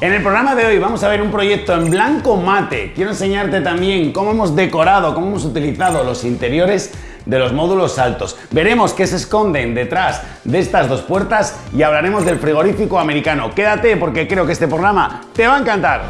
En el programa de hoy vamos a ver un proyecto en blanco mate. Quiero enseñarte también cómo hemos decorado, cómo hemos utilizado los interiores de los módulos altos. Veremos qué se esconden detrás de estas dos puertas y hablaremos del frigorífico americano. Quédate porque creo que este programa te va a encantar.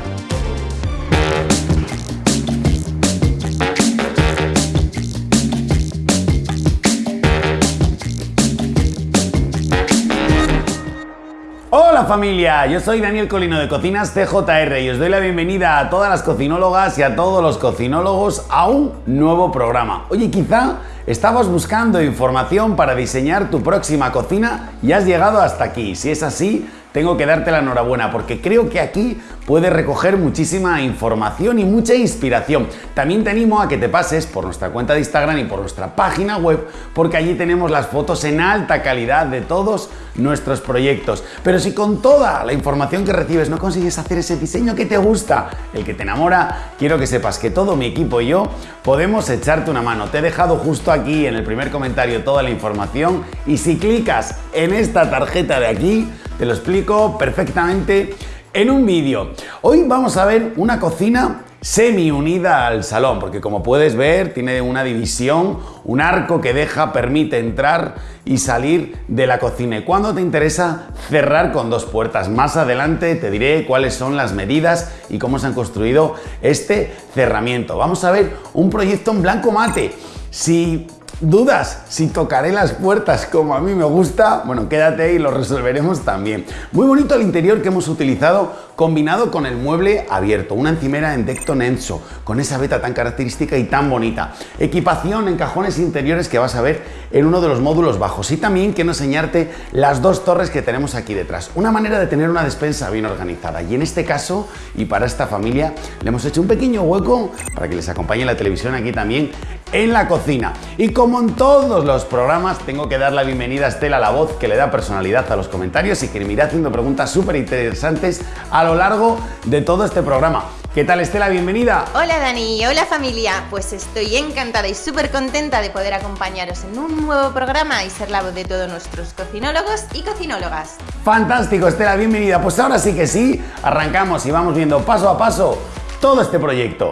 Familia, yo soy Daniel Colino de Cocinas CJR y os doy la bienvenida a todas las cocinólogas y a todos los cocinólogos a un nuevo programa. Oye, quizá estabas buscando información para diseñar tu próxima cocina y has llegado hasta aquí. Si es así, tengo que darte la enhorabuena porque creo que aquí puedes recoger muchísima información y mucha inspiración. También te animo a que te pases por nuestra cuenta de Instagram y por nuestra página web porque allí tenemos las fotos en alta calidad de todos nuestros proyectos. Pero si con toda la información que recibes no consigues hacer ese diseño que te gusta, el que te enamora, quiero que sepas que todo mi equipo y yo podemos echarte una mano. Te he dejado justo aquí en el primer comentario toda la información y si clicas en esta tarjeta de aquí, te lo explico perfectamente en un vídeo. Hoy vamos a ver una cocina semi unida al salón, porque como puedes ver tiene una división, un arco que deja, permite entrar y salir de la cocina. Y cuando te interesa cerrar con dos puertas, más adelante te diré cuáles son las medidas y cómo se han construido este cerramiento. Vamos a ver un proyecto en blanco mate. Si ¿Dudas si tocaré las puertas como a mí me gusta? Bueno, quédate y lo resolveremos también. Muy bonito el interior que hemos utilizado combinado con el mueble abierto, una encimera en Decton Enso, con esa veta tan característica y tan bonita. Equipación en cajones interiores que vas a ver en uno de los módulos bajos. Y también quiero enseñarte las dos torres que tenemos aquí detrás. Una manera de tener una despensa bien organizada. Y en este caso, y para esta familia, le hemos hecho un pequeño hueco para que les acompañe la televisión aquí también en la cocina. Y como en todos los programas, tengo que dar la bienvenida a Estela, la voz que le da personalidad a los comentarios y que me irá haciendo preguntas súper interesantes a lo largo de todo este programa. ¿Qué tal Estela? Bienvenida. Hola Dani, hola familia. Pues estoy encantada y súper contenta de poder acompañaros en un nuevo programa y ser la voz de todos nuestros cocinólogos y cocinólogas. Fantástico Estela, bienvenida. Pues ahora sí que sí, arrancamos y vamos viendo paso a paso todo este proyecto.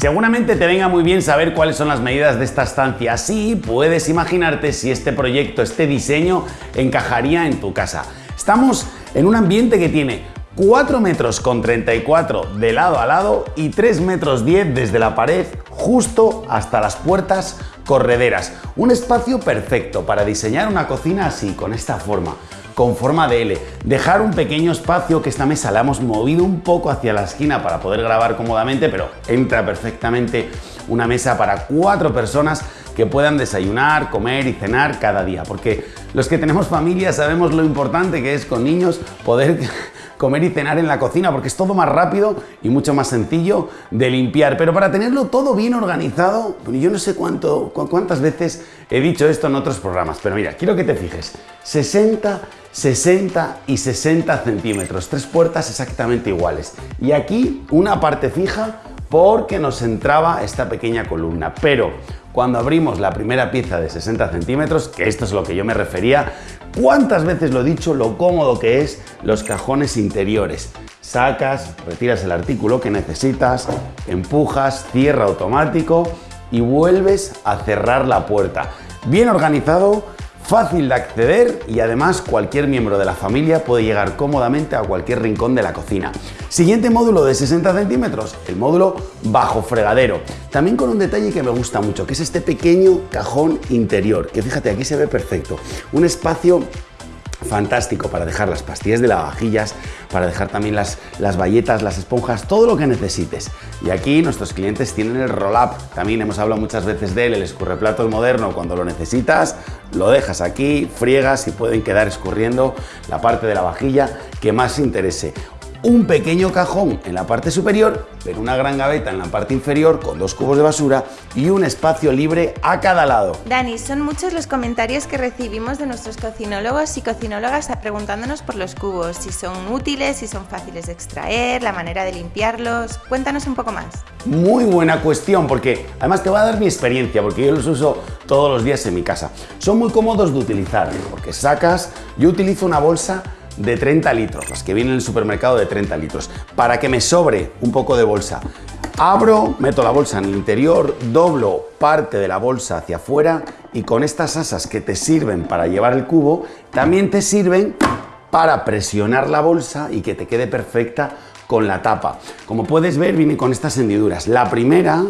Seguramente te venga muy bien saber cuáles son las medidas de esta estancia, así puedes imaginarte si este proyecto, este diseño encajaría en tu casa. Estamos en un ambiente que tiene 4 metros con 34 de lado a lado y 3 metros 10 desde la pared justo hasta las puertas correderas. Un espacio perfecto para diseñar una cocina así, con esta forma con forma de L. Dejar un pequeño espacio que esta mesa la hemos movido un poco hacia la esquina para poder grabar cómodamente, pero entra perfectamente una mesa para cuatro personas que puedan desayunar, comer y cenar cada día. Porque los que tenemos familia sabemos lo importante que es con niños poder comer y cenar en la cocina porque es todo más rápido y mucho más sencillo de limpiar. Pero para tenerlo todo bien organizado, yo no sé cuánto, cuántas veces he dicho esto en otros programas, pero mira, quiero que te fijes, 60 60 y 60 centímetros, tres puertas exactamente iguales. Y aquí una parte fija porque nos entraba esta pequeña columna. Pero cuando abrimos la primera pieza de 60 centímetros, que esto es lo que yo me refería, ¿cuántas veces lo he dicho lo cómodo que es los cajones interiores? Sacas, retiras el artículo que necesitas, empujas, cierra automático y vuelves a cerrar la puerta. Bien organizado, Fácil de acceder y además cualquier miembro de la familia puede llegar cómodamente a cualquier rincón de la cocina. Siguiente módulo de 60 centímetros, el módulo bajo fregadero. También con un detalle que me gusta mucho, que es este pequeño cajón interior, que fíjate aquí se ve perfecto. Un espacio fantástico para dejar las pastillas de lavavajillas, para dejar también las, las bayetas, las esponjas, todo lo que necesites. Y aquí nuestros clientes tienen el roll-up, también hemos hablado muchas veces de él, el escurreplatos moderno, cuando lo necesitas, lo dejas aquí, friegas y pueden quedar escurriendo la parte de la vajilla que más interese un pequeño cajón en la parte superior, pero una gran gaveta en la parte inferior con dos cubos de basura y un espacio libre a cada lado. Dani, son muchos los comentarios que recibimos de nuestros cocinólogos y cocinólogas preguntándonos por los cubos, si son útiles, si son fáciles de extraer, la manera de limpiarlos. Cuéntanos un poco más. Muy buena cuestión, porque además te va a dar mi experiencia, porque yo los uso todos los días en mi casa. Son muy cómodos de utilizar, porque sacas, yo utilizo una bolsa de 30 litros, las que vienen en el supermercado de 30 litros, para que me sobre un poco de bolsa. Abro, meto la bolsa en el interior, doblo parte de la bolsa hacia afuera y con estas asas que te sirven para llevar el cubo, también te sirven para presionar la bolsa y que te quede perfecta con la tapa. Como puedes ver, viene con estas hendiduras. La primera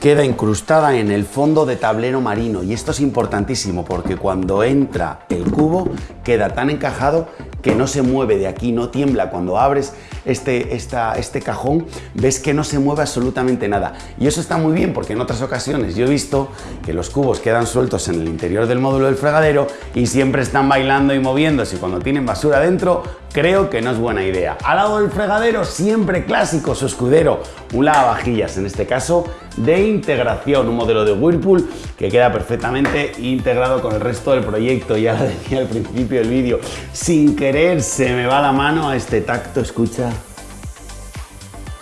queda incrustada en el fondo de tablero marino y esto es importantísimo porque cuando entra el cubo queda tan encajado que no se mueve de aquí, no tiembla. Cuando abres este, este cajón ves que no se mueve absolutamente nada. Y eso está muy bien porque en otras ocasiones yo he visto que los cubos quedan sueltos en el interior del módulo del fregadero y siempre están bailando y moviéndose. Cuando tienen basura dentro, creo que no es buena idea. Al lado del fregadero, siempre clásico, su escudero, un lavavajillas, en este caso de integración, un modelo de Whirlpool que queda perfectamente integrado con el resto del proyecto. Ya lo decía al principio del vídeo, sin querer se me va la mano a este tacto, escucha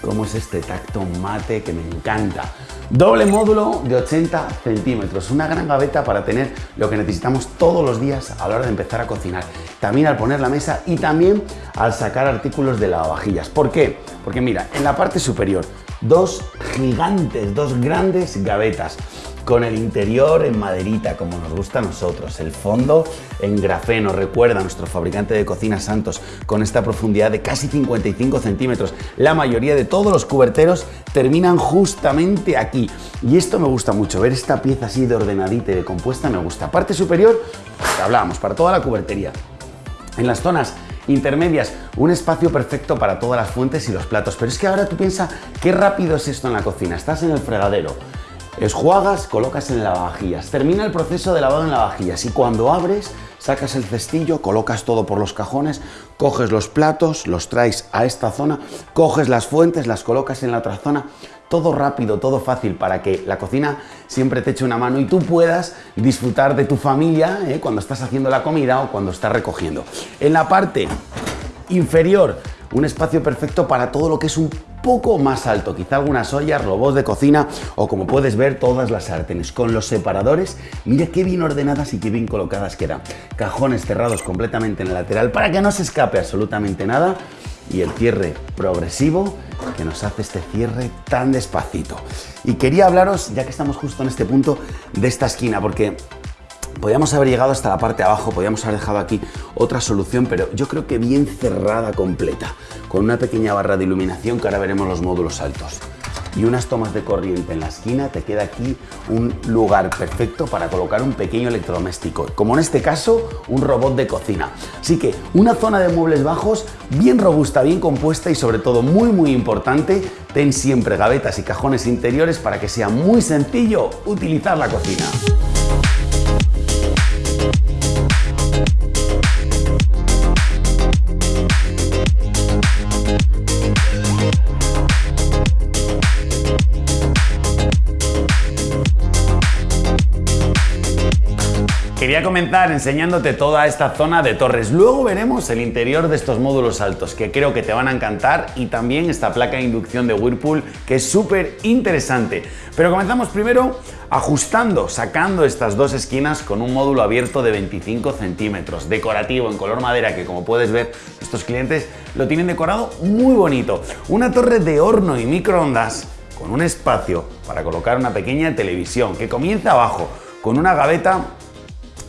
cómo es este tacto mate que me encanta. Doble módulo de 80 centímetros, una gran gaveta para tener lo que necesitamos todos los días a la hora de empezar a cocinar. También al poner la mesa y también al sacar artículos de lavavajillas. ¿Por qué? Porque mira, en la parte superior, dos gigantes, dos grandes gavetas con el interior en maderita, como nos gusta a nosotros, el fondo en grafeno, recuerda nuestro fabricante de cocina Santos, con esta profundidad de casi 55 centímetros. La mayoría de todos los cuberteros terminan justamente aquí. Y esto me gusta mucho, ver esta pieza así de ordenadita y de compuesta me gusta. Parte superior, hablábamos, para toda la cubertería. En las zonas intermedias, un espacio perfecto para todas las fuentes y los platos. Pero es que ahora tú piensas, qué rápido es esto en la cocina. Estás en el fregadero, Esjuagas, colocas en lavavajillas. Termina el proceso de lavado en lavavajillas y cuando abres, sacas el cestillo, colocas todo por los cajones, coges los platos, los traes a esta zona, coges las fuentes, las colocas en la otra zona. Todo rápido, todo fácil para que la cocina siempre te eche una mano y tú puedas disfrutar de tu familia ¿eh? cuando estás haciendo la comida o cuando estás recogiendo. En la parte inferior, un espacio perfecto para todo lo que es un poco más alto, quizá algunas ollas, robots de cocina o como puedes ver todas las sartenes con los separadores, mira qué bien ordenadas y qué bien colocadas quedan. Cajones cerrados completamente en el lateral para que no se escape absolutamente nada y el cierre progresivo que nos hace este cierre tan despacito. Y quería hablaros, ya que estamos justo en este punto, de esta esquina, porque Podríamos haber llegado hasta la parte de abajo, podríamos haber dejado aquí otra solución, pero yo creo que bien cerrada completa, con una pequeña barra de iluminación que ahora veremos los módulos altos y unas tomas de corriente en la esquina, te queda aquí un lugar perfecto para colocar un pequeño electrodoméstico, como en este caso un robot de cocina. Así que una zona de muebles bajos bien robusta, bien compuesta y sobre todo muy muy importante, ten siempre gavetas y cajones interiores para que sea muy sencillo utilizar la cocina. Quería comenzar enseñándote toda esta zona de torres. Luego veremos el interior de estos módulos altos, que creo que te van a encantar, y también esta placa de inducción de Whirlpool, que es súper interesante. Pero comenzamos primero ajustando, sacando estas dos esquinas con un módulo abierto de 25 centímetros, decorativo en color madera, que como puedes ver, estos clientes lo tienen decorado muy bonito. Una torre de horno y microondas con un espacio para colocar una pequeña televisión que comienza abajo con una gaveta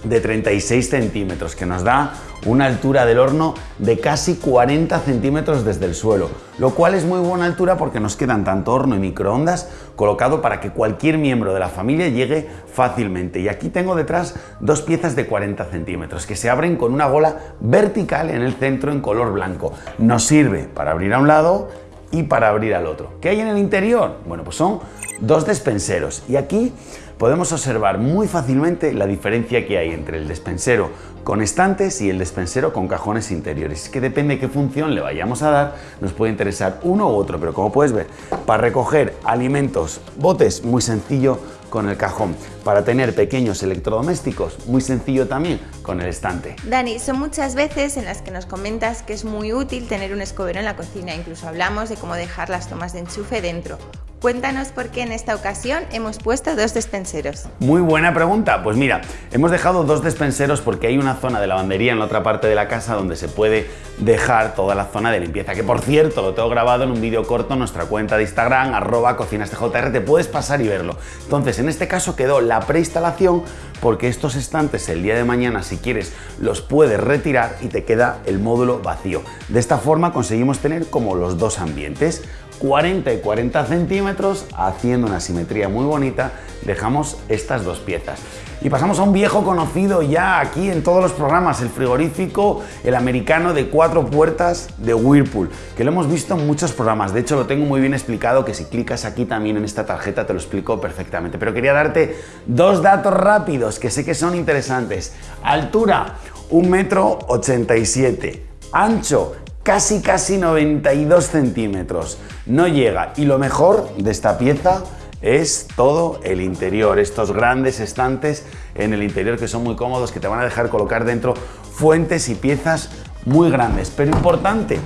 de 36 centímetros, que nos da una altura del horno de casi 40 centímetros desde el suelo, lo cual es muy buena altura porque nos quedan tanto horno y microondas colocado para que cualquier miembro de la familia llegue fácilmente. Y aquí tengo detrás dos piezas de 40 centímetros que se abren con una bola vertical en el centro en color blanco. Nos sirve para abrir a un lado y para abrir al otro. ¿Qué hay en el interior? Bueno, pues son dos despenseros y aquí podemos observar muy fácilmente la diferencia que hay entre el despensero con estantes y el despensero con cajones interiores. Es que depende de qué función le vayamos a dar, nos puede interesar uno u otro, pero como puedes ver, para recoger alimentos, botes, muy sencillo con el cajón. Para tener pequeños electrodomésticos, muy sencillo también con el estante. Dani, son muchas veces en las que nos comentas que es muy útil tener un escobero en la cocina, incluso hablamos de cómo dejar las tomas de enchufe dentro. Cuéntanos por qué en esta ocasión hemos puesto dos despenseros. Muy buena pregunta. Pues mira, hemos dejado dos despenseros porque hay una zona de lavandería en la otra parte de la casa donde se puede dejar toda la zona de limpieza. Que por cierto, lo tengo grabado en un vídeo corto en nuestra cuenta de Instagram, arroba cocinastjr, te puedes pasar y verlo. Entonces, en este caso quedó la preinstalación porque estos estantes el día de mañana, si quieres, los puedes retirar y te queda el módulo vacío. De esta forma conseguimos tener como los dos ambientes. 40 y 40 centímetros, haciendo una simetría muy bonita, dejamos estas dos piezas. Y pasamos a un viejo conocido ya aquí en todos los programas, el frigorífico, el americano de cuatro puertas de Whirlpool, que lo hemos visto en muchos programas. De hecho, lo tengo muy bien explicado, que si clicas aquí también en esta tarjeta te lo explico perfectamente. Pero quería darte dos datos rápidos que sé que son interesantes. Altura, 1,87 metro 87. Ancho, casi casi 92 centímetros. No llega. Y lo mejor de esta pieza es todo el interior, estos grandes estantes en el interior que son muy cómodos, que te van a dejar colocar dentro fuentes y piezas muy grandes. Pero importante,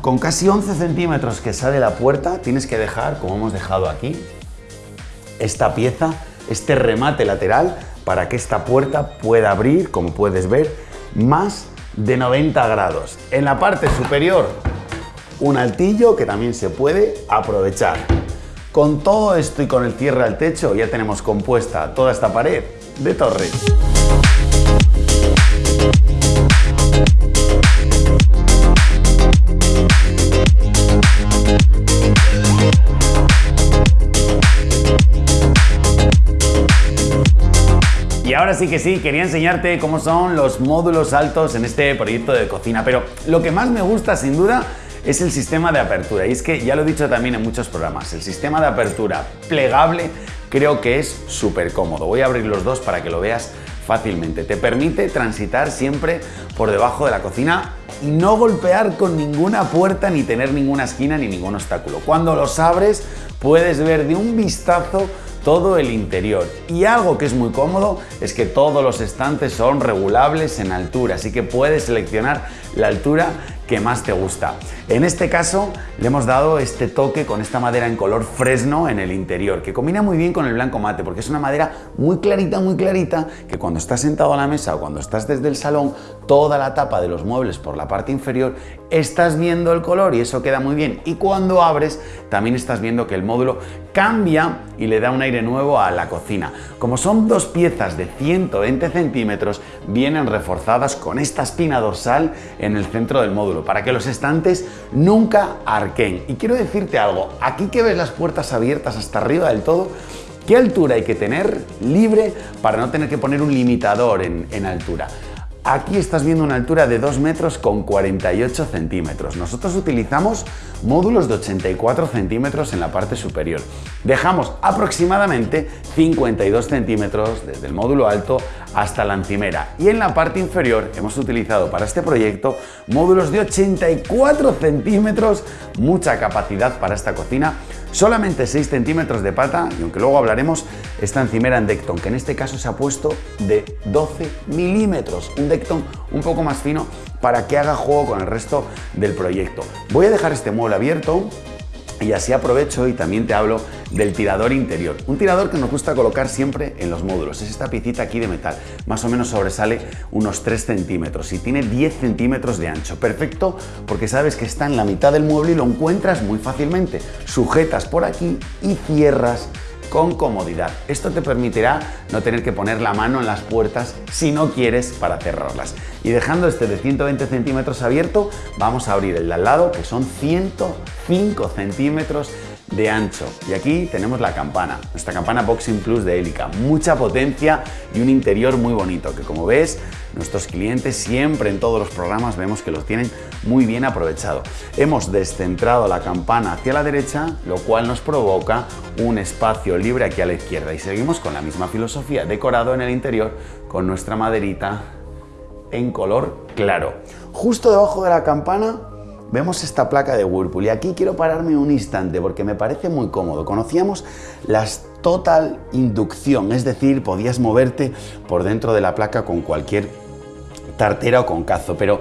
con casi 11 centímetros que sale la puerta, tienes que dejar, como hemos dejado aquí, esta pieza, este remate lateral, para que esta puerta pueda abrir, como puedes ver, más de 90 grados. En la parte superior, un altillo que también se puede aprovechar. Con todo esto y con el cierre al techo ya tenemos compuesta toda esta pared de torres. Y ahora sí que sí, quería enseñarte cómo son los módulos altos en este proyecto de cocina, pero lo que más me gusta sin duda es el sistema de apertura. Y es que ya lo he dicho también en muchos programas, el sistema de apertura plegable creo que es súper cómodo. Voy a abrir los dos para que lo veas fácilmente. Te permite transitar siempre por debajo de la cocina y no golpear con ninguna puerta ni tener ninguna esquina ni ningún obstáculo. Cuando los abres puedes ver de un vistazo todo el interior. Y algo que es muy cómodo es que todos los estantes son regulables en altura, así que puedes seleccionar la altura que más te gusta. En este caso le hemos dado este toque con esta madera en color fresno en el interior, que combina muy bien con el blanco mate, porque es una madera muy clarita, muy clarita, que cuando estás sentado a la mesa o cuando estás desde el salón, toda la tapa de los muebles por la parte inferior, estás viendo el color y eso queda muy bien. Y cuando abres, también estás viendo que el módulo cambia y le da un aire nuevo a la cocina. Como son dos piezas de 120 centímetros, vienen reforzadas con esta espina dorsal en el centro del módulo, para que los estantes nunca arquen. Y quiero decirte algo, aquí que ves las puertas abiertas hasta arriba del todo, ¿qué altura hay que tener libre para no tener que poner un limitador en, en altura? Aquí estás viendo una altura de 2 metros con 48 centímetros. Nosotros utilizamos módulos de 84 centímetros en la parte superior. Dejamos aproximadamente 52 centímetros desde el módulo alto hasta la encimera. Y en la parte inferior hemos utilizado para este proyecto módulos de 84 centímetros, mucha capacidad para esta cocina, solamente 6 centímetros de pata y aunque luego hablaremos, esta encimera en Decton, que en este caso se ha puesto de 12 milímetros, un Decton un poco más fino para que haga juego con el resto del proyecto. Voy a dejar este mueble abierto y así aprovecho y también te hablo del tirador interior. Un tirador que nos gusta colocar siempre en los módulos. Es esta piecita aquí de metal. Más o menos sobresale unos 3 centímetros y tiene 10 centímetros de ancho. Perfecto porque sabes que está en la mitad del mueble y lo encuentras muy fácilmente. Sujetas por aquí y cierras con comodidad. Esto te permitirá no tener que poner la mano en las puertas si no quieres para cerrarlas. Y dejando este de 120 centímetros abierto, vamos a abrir el de al lado que son 105 centímetros de ancho. Y aquí tenemos la campana, nuestra campana Boxing Plus de Helica. Mucha potencia y un interior muy bonito, que como ves, nuestros clientes siempre en todos los programas vemos que los tienen muy bien aprovechado. Hemos descentrado la campana hacia la derecha, lo cual nos provoca un espacio libre aquí a la izquierda. Y seguimos con la misma filosofía, decorado en el interior con nuestra maderita en color claro. Justo debajo de la campana vemos esta placa de Whirlpool y aquí quiero pararme un instante porque me parece muy cómodo. Conocíamos las total inducción, es decir, podías moverte por dentro de la placa con cualquier tartera o con cazo, pero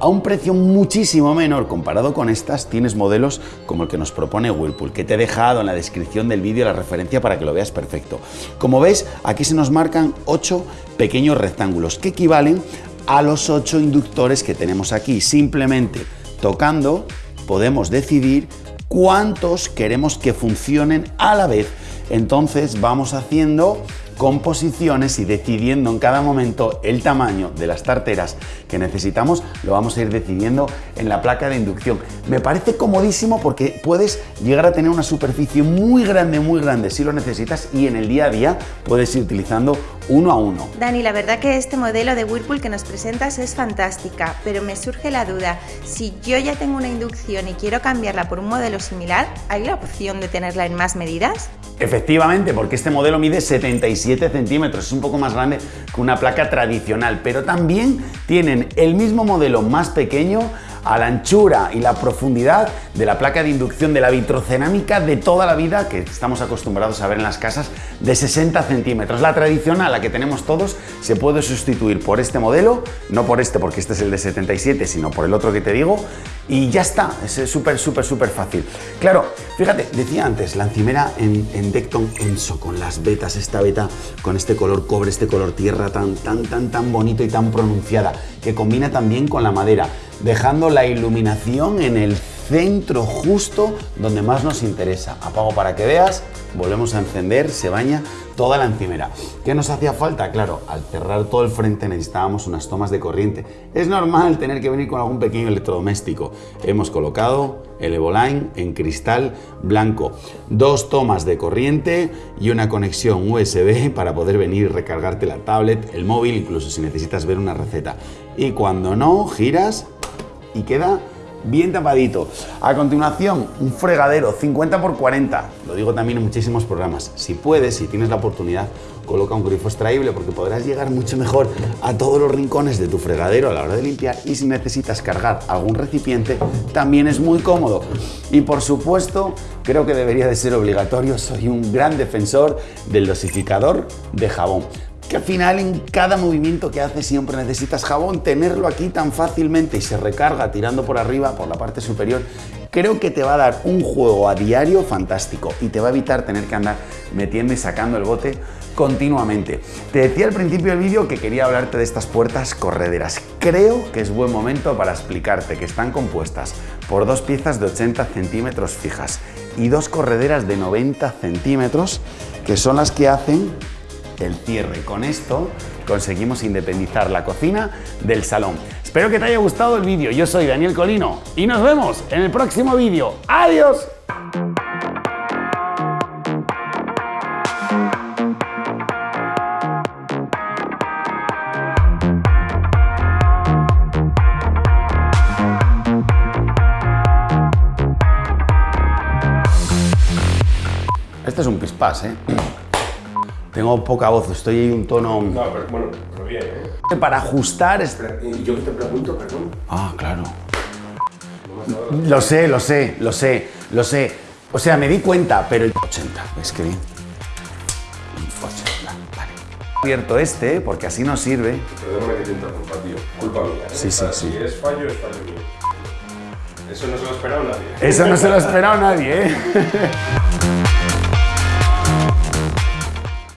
a un precio muchísimo menor comparado con estas, tienes modelos como el que nos propone Whirlpool, que te he dejado en la descripción del vídeo la referencia para que lo veas perfecto. Como ves, aquí se nos marcan 8 pequeños rectángulos que equivalen a los 8 inductores que tenemos aquí. Simplemente tocando podemos decidir cuántos queremos que funcionen a la vez. Entonces vamos haciendo composiciones y decidiendo en cada momento el tamaño de las tarteras que necesitamos, lo vamos a ir decidiendo en la placa de inducción. Me parece comodísimo porque puedes llegar a tener una superficie muy grande, muy grande si lo necesitas y en el día a día puedes ir utilizando uno a uno. Dani, la verdad que este modelo de Whirlpool que nos presentas es fantástica, pero me surge la duda, si yo ya tengo una inducción y quiero cambiarla por un modelo similar, ¿hay la opción de tenerla en más medidas? Efectivamente, porque este modelo mide 77 centímetros, es un poco más grande que una placa tradicional, pero también tienen el mismo modelo más pequeño a la anchura y la profundidad de la placa de inducción de la vitrocerámica de toda la vida que estamos acostumbrados a ver en las casas de 60 centímetros. La tradicional, la que tenemos todos, se puede sustituir por este modelo, no por este porque este es el de 77, sino por el otro que te digo, y ya está, es súper, súper, súper fácil. Claro, fíjate, decía antes, la encimera en, en Decton Enso, con las vetas, esta beta con este color cobre, este color tierra tan, tan, tan, tan bonito y tan pronunciada, que combina también con la madera dejando la iluminación en el centro justo donde más nos interesa. Apago para que veas, volvemos a encender, se baña toda la encimera. ¿Qué nos hacía falta? Claro, al cerrar todo el frente necesitábamos unas tomas de corriente. Es normal tener que venir con algún pequeño electrodoméstico. Hemos colocado el Evoline en cristal blanco. Dos tomas de corriente y una conexión USB para poder venir y recargarte la tablet, el móvil, incluso si necesitas ver una receta. Y cuando no, giras y queda bien tapadito. A continuación, un fregadero 50 x 40. Lo digo también en muchísimos programas. Si puedes, si tienes la oportunidad, coloca un grifo extraíble porque podrás llegar mucho mejor a todos los rincones de tu fregadero a la hora de limpiar y si necesitas cargar algún recipiente, también es muy cómodo. Y por supuesto, creo que debería de ser obligatorio, soy un gran defensor del dosificador de jabón que al final en cada movimiento que haces siempre necesitas jabón, tenerlo aquí tan fácilmente y se recarga tirando por arriba, por la parte superior, creo que te va a dar un juego a diario fantástico y te va a evitar tener que andar metiendo y sacando el bote continuamente. Te decía al principio del vídeo que quería hablarte de estas puertas correderas. Creo que es buen momento para explicarte que están compuestas por dos piezas de 80 centímetros fijas y dos correderas de 90 centímetros que son las que hacen el cierre. Con esto conseguimos independizar la cocina del salón. Espero que te haya gustado el vídeo. Yo soy Daniel Colino y nos vemos en el próximo vídeo. ¡Adiós! Este es un pispás, ¿eh? Tengo poca voz, estoy ahí un tono... No, pero bueno, pero bien, ¿eh? Para ajustar... Es... Yo que te pregunto, perdón. Ah, claro. Lo sé, lo sé, lo sé, lo sé. O sea, me di cuenta, pero el 80, es que bien. 80, vale. Abierto este, porque así nos sirve. Perdóname que te interrumpa, tío. Culpa mía. ¿eh? Sí, sí, O sea, sí. Si es fallo, es fallo mío. Eso no se lo ha esperado nadie. Eso no se lo ha esperado nadie, ¿eh?